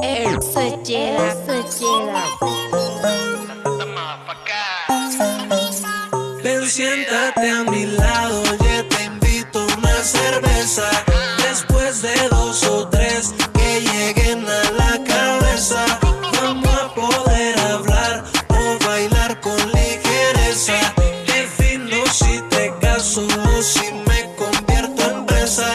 Soy Jeda, soy. Ven, siéntate a mi lado, oye, te invito a una cerveza. Después de dos o tres que lleguen a la cabeza, vamos a poder hablar o bailar con ligereza. Defino si te caso o si me convierto en presa.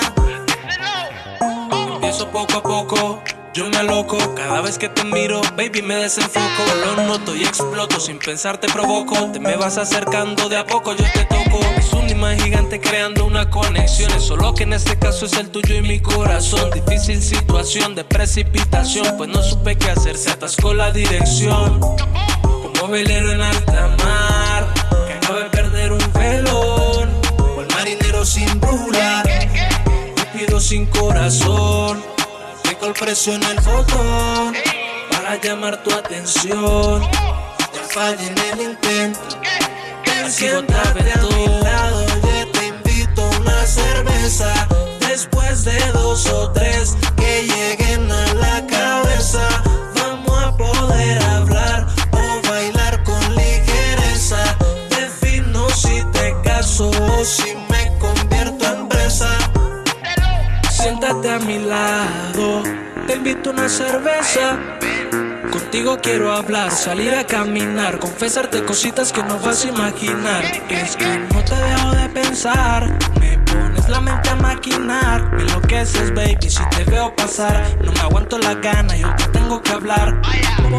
Empiezo poco a poco. Yo me aloco cada vez que te miro, baby me desenfoco. Lo noto y exploto, sin pensar te provoco. Te me vas acercando de a poco, yo te toco. Es un imán gigante creando una conexión. Solo que en este caso es el tuyo y mi corazón. Difícil situación de precipitación Pues no supe qué hacer, se atascó la dirección Como velero en alta mar Que acaba de perder un velón. O el marinero sin brújula Rápido sin corazón Precio en el botón Para llamar tu atención. No falle en el intento Siéntate a mi lado Yo te invito a una cerveza. Después de dos o tres Que lleguen a la cabeza Vamos a poder hablar O bailar con ligereza. Defino si te caso o si me convierto en presa. Siéntate a mi lado, invito una cerveza. Contigo quiero hablar, salir a caminar, confesarte cositas que no vas a imaginar. Es que no te dejo de pensar, pones la mente a maquinar. Me enloqueces, baby, si te veo pasar. No me aguanto la gana, yo te tengo que hablar.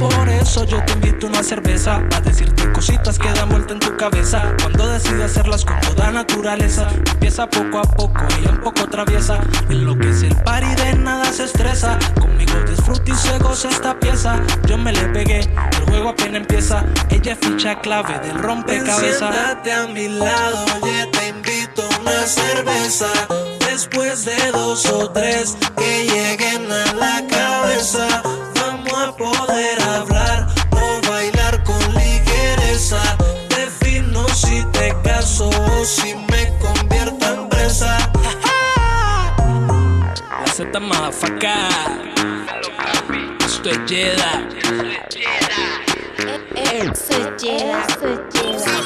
Por eso yo te invito una cerveza, a decirte cositas que dan vuelta en tu cabeza. Cuando decides hacerlas con toda naturaleza, empieza poco a poco, ella un poco traviesa. En lo que es el party de nada se estresa. Conmigo disfruta y se esta pieza. Yo me le pegué, el juego apenas empieza. Ella es ficha clave del rompecabezas. Siéntate a mi lado, una cerveza. Después de dos o tres que lleguen a la cabeza, vamos a poder hablar o bailar con ligereza. Defino si te caso o si me convierto en presa. Z motherfucker. Esto es Jedi. Soy Jeda, soy Jeda.